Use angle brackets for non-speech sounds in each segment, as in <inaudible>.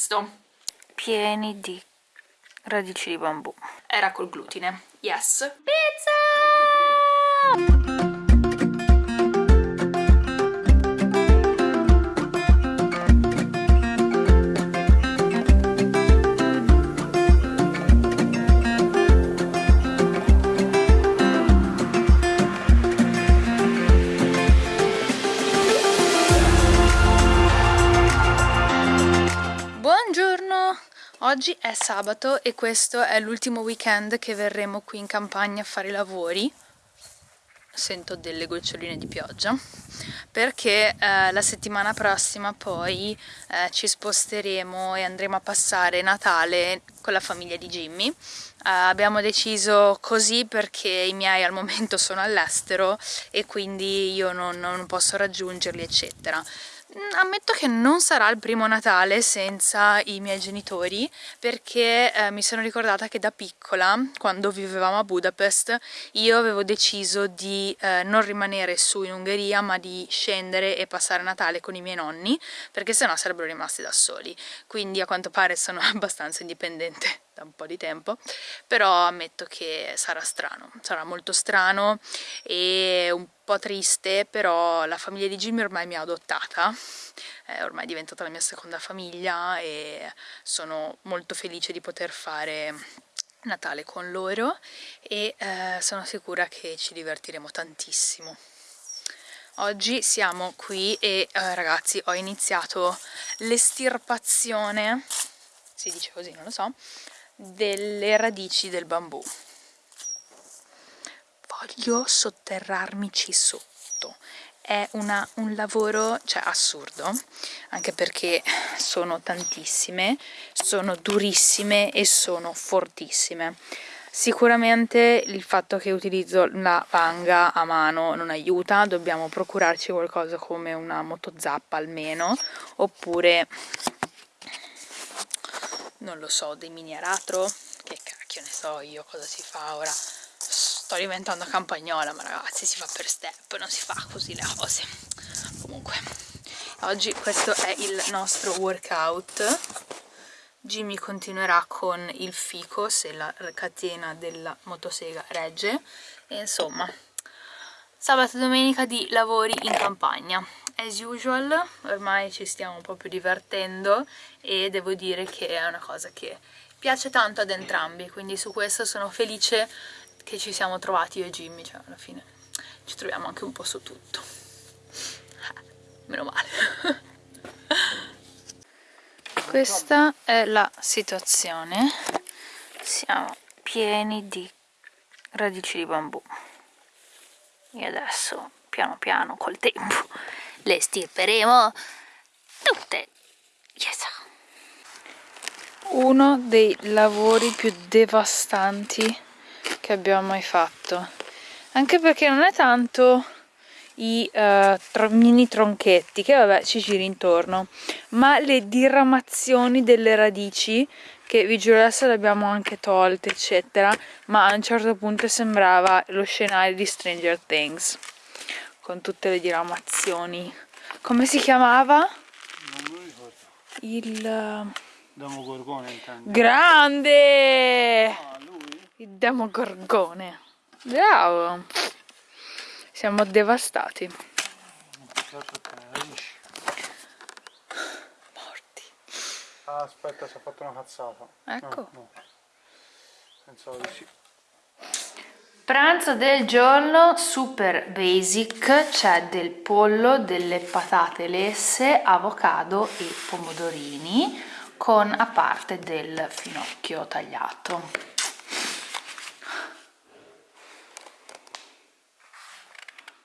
questo pieni di radici di bambù. Era col glutine. Yes. Pizza Oggi è sabato e questo è l'ultimo weekend che verremo qui in campagna a fare i lavori. Sento delle goccioline di pioggia. Perché eh, la settimana prossima poi eh, ci sposteremo e andremo a passare Natale con la famiglia di Jimmy. Uh, abbiamo deciso così perché i miei al momento <laughs> sono all'estero e quindi io non, non posso raggiungerli eccetera ammetto che non sarà il primo Natale senza i miei genitori perché eh, mi sono ricordata che da piccola, quando vivevamo a Budapest, io avevo deciso di eh, non rimanere su in Ungheria ma di scendere e passare Natale con i miei nonni perché sennò sarebbero rimasti da soli. Quindi a quanto pare sono <laughs> abbastanza indipendente da un po' di tempo, però ammetto che sarà strano, sarà molto strano e un po' triste, però la famiglia di Jimmy ormai mi ha adottata, è ormai diventata la mia seconda famiglia e sono molto felice di poter fare Natale con loro e eh, sono sicura che ci divertiremo tantissimo. Oggi siamo qui e eh, ragazzi ho iniziato l'estirpazione, si dice così, non lo so, delle radici del bambù. Voglio sotterrarmici sotto. È una, un lavoro cioè assurdo anche perché sono tantissime sono durissime e sono fortissime. Sicuramente il fatto che utilizzo la vanga a mano non aiuta, dobbiamo procurarci qualcosa come una motozappa almeno, oppure non lo so, dei mini aratro, che cacchio ne so io cosa si fa ora. Sto diventando campagnola, ma ragazzi si fa per step, non si fa così le cose. Comunque, oggi questo è il nostro workout. Jimmy continuerà con il fico se la catena della motosega regge. E insomma, sabato e domenica di lavori in campagna as usual ormai ci stiamo proprio divertendo e devo dire che è una cosa che piace tanto ad entrambi quindi su questo sono felice che ci siamo trovati io e Jimmy cioè alla fine ci troviamo anche un po' su tutto. Meno male. Questa è la situazione. Siamo pieni di radici di bambù. E adesso piano piano col tempo le stirperemo tutte. Yes. uno dei lavori più devastanti che abbiamo mai fatto. Anche perché non è tanto i uh, tro mini tronchetti che vabbè ci giri intorno ma le diramazioni delle radici che vi giuro adesso le abbiamo anche tolte eccetera ma a un certo punto sembrava lo scenario di Stranger Things con tutte le diramazioni. Come si chiamava? non lo ricordo. Il eh, Demogorgone intendo. Grande! Ah, lui? il Demogorgone bravo! Siamo devastati. Morti. Ah, aspetta si è fatto una cazzata. Ecco. No, no. pensavo di sì Pranzo del giorno super basic, c'è del pollo, delle patate lesse, avocado e pomodorini con a parte del finocchio tagliato.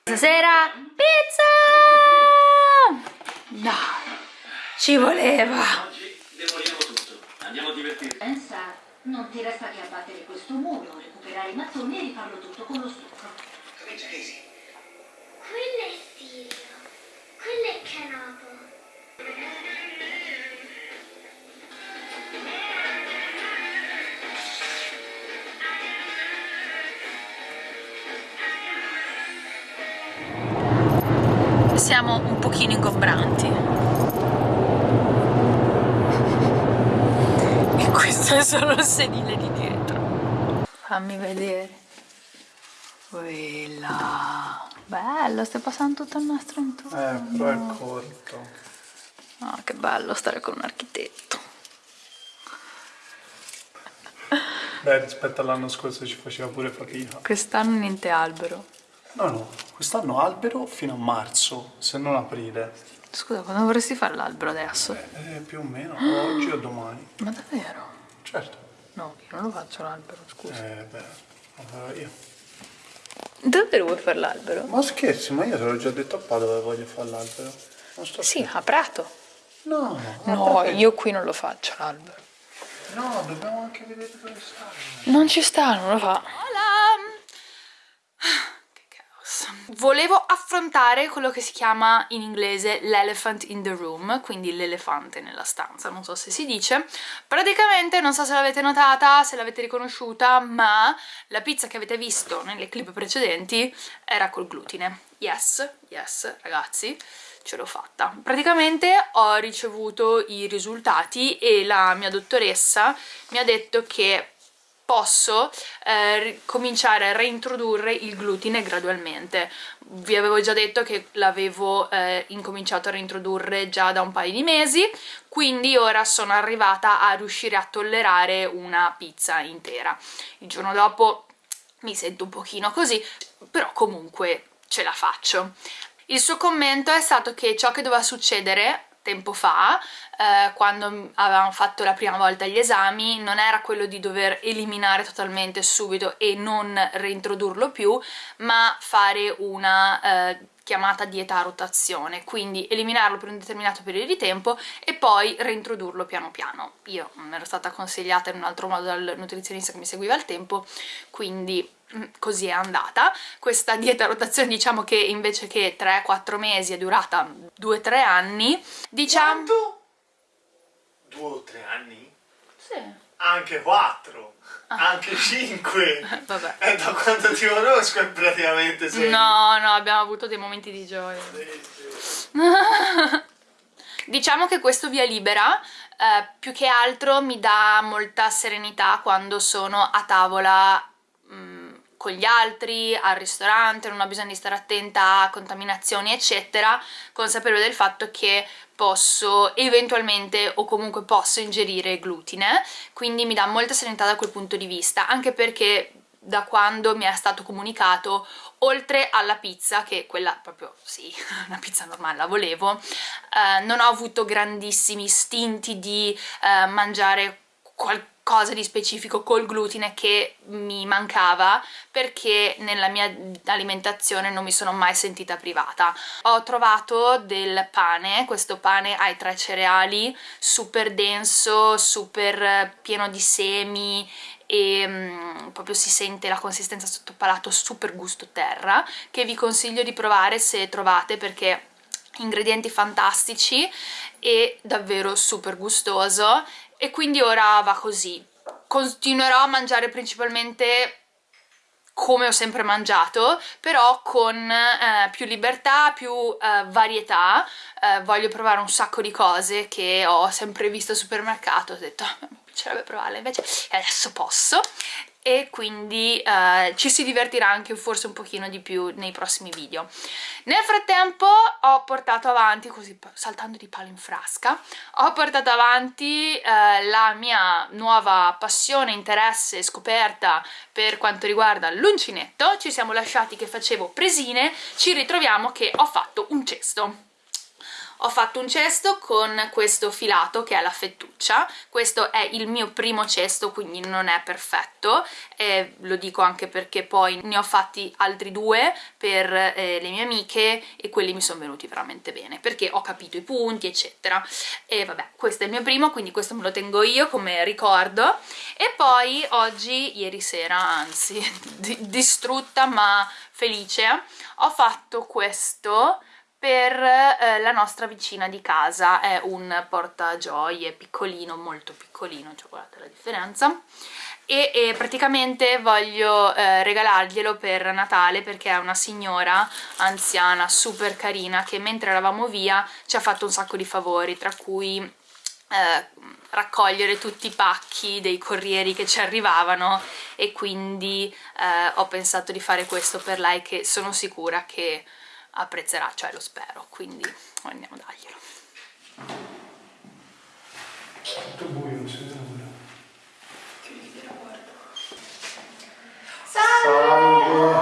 Stasera pizza! No, ci voleva! Oggi demoliamo tutto, andiamo a divertirci. Non ti resta che abbattere questo muro, recuperare i mattoni e rifarlo tutto con lo stucco. Comincia Casey. Quello è Sirio, quello è Canopo. Siamo un pochino ingombranti. Questo è solo il sedile di dietro fammi vedere quella bello stai passando tutto il nastro intorno Eh, però è corto. Ah, che bello stare con un architetto. Beh, rispetto all'anno scorso ci faceva pure fatica. Quest'anno niente albero. No, no, quest'anno albero fino a marzo, se non aprile. Scusa, quando vorresti fare l'albero adesso? Eh, più o meno, oggi o domani. Ma davvero? Certo. No, io non lo faccio l'albero, scusa. Eh, beh, lo farò io. Davvero vuoi fare l'albero? Ma scherzi, ma io te l'ho già detto a Pa dove voglio fare l'albero. Non sto Sì, a Prato. No, No, io qui non lo faccio l'albero. No, dobbiamo anche vedere dove sta. Non ci sta, non lo fa. Hola! Volevo affrontare quello che si chiama in inglese l'elephant in the room, quindi l'elefante nella stanza, non so se si dice. Praticamente, non so se l'avete notata, se l'avete riconosciuta, ma la pizza che avete visto nelle clip precedenti era col glutine. Yes, yes, ragazzi ce l'ho fatta. Praticamente ho ricevuto i risultati e la mia dottoressa mi ha detto che posso eh, cominciare a reintrodurre il glutine gradualmente. Vi avevo già detto che l'avevo eh, incominciato a reintrodurre già da un paio di mesi, quindi ora sono arrivata a riuscire a tollerare una pizza intera. Il giorno dopo mi sento un pochino così, però comunque ce la faccio. Il suo commento è stato che ciò che doveva succedere tempo fa, eh, quando avevamo fatto la prima volta gli esami, non era quello di dover eliminare totalmente subito e non reintrodurlo più, ma fare una eh, chiamata dieta a rotazione, quindi eliminarlo per un determinato periodo di tempo e poi reintrodurlo piano piano. Io mi ero stata consigliata in un altro modo dal nutrizionista che mi seguiva al tempo, quindi mm, così è andata. Questa dieta a rotazione diciamo che invece che 3-4 mesi è durata 2-3 anni, diciamo... Quanto? Due o tre anni? Sì. Anche quattro? Anche cinque? <laughs> Vabbè. E da quando ti conosco è praticamente sei. No, no, abbiamo avuto dei momenti di gioia. Sì, sì. <laughs> Diciamo che questo via libera eh, più che altro mi dà molta serenità quando sono a tavola con gli altri, al ristorante, non ho bisogno di stare attenta a contaminazioni eccetera, consapevole del fatto che posso eventualmente o comunque posso ingerire glutine, quindi mi dà molta serenità da quel punto di vista, anche perché da quando mi è stato comunicato oltre alla pizza, che quella proprio sì, <laughs> una pizza normale la volevo, eh, non ho avuto grandissimi istinti di eh, mangiare qualcosa di specifico col glutine che mi mancava perché nella mia alimentazione non mi sono mai sentita privata. Ho trovato del pane, questo pane ai tre cereali, super denso, super pieno di semi e mm, proprio si sente la consistenza sotto palato super gusto terra che vi consiglio di provare se trovate perché ingredienti fantastici e davvero super gustoso. E quindi ora va così. Continuerò a mangiare principalmente come ho sempre mangiato, però con eh, più libertà, più eh, varietà, eh, voglio provare un sacco di cose che ho sempre visto al supermercato, ho detto "Ah, mi piacerebbe provarle, invece adesso posso e quindi eh, ci si divertirà anche forse un pochino di più nei prossimi video. Nel frattempo ho portato avanti, così saltando di palo in frasca, ho portato avanti eh, la mia nuova passione, interesse, scoperta per quanto riguarda l'uncinetto, ci siamo lasciati che facevo presine, ci ritroviamo che ho fatto un cesto. Ho fatto un cesto con questo filato che è la fettuccia, questo è il mio primo cesto quindi non è perfetto, e lo dico anche perché poi ne ho fatti altri due per eh, le mie amiche e quelli mi sono venuti veramente bene perché ho capito i punti eccetera. E vabbè questo è il mio primo quindi questo me lo tengo io come ricordo. E poi oggi, ieri sera anzi, <laughs> distrutta ma felice, ho fatto questo per eh, la nostra vicina di casa, è un portagioie piccolino, molto piccolino, cioè guardate la differenza, e, e praticamente voglio eh, regalarglielo per Natale perché è una signora anziana super carina che mentre eravamo via ci ha fatto un sacco di favori, tra cui eh, raccogliere tutti i pacchi dei corrieri che ci arrivavano. E quindi eh, ho pensato di fare questo per lei che sono sicura che apprezzerà, cioè lo spero, quindi andiamo a darglielo. Tutto buio, non si vede nulla. Salve!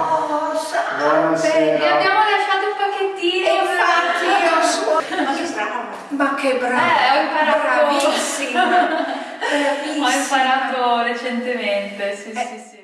Buonasera! abbiamo lasciato un pacchettino Infatti io so. Ma che bravo. Ma che bravo. Eh, ho imparato. Bravissima. <laughs> ho Bravissima. imparato recentemente sì sì sì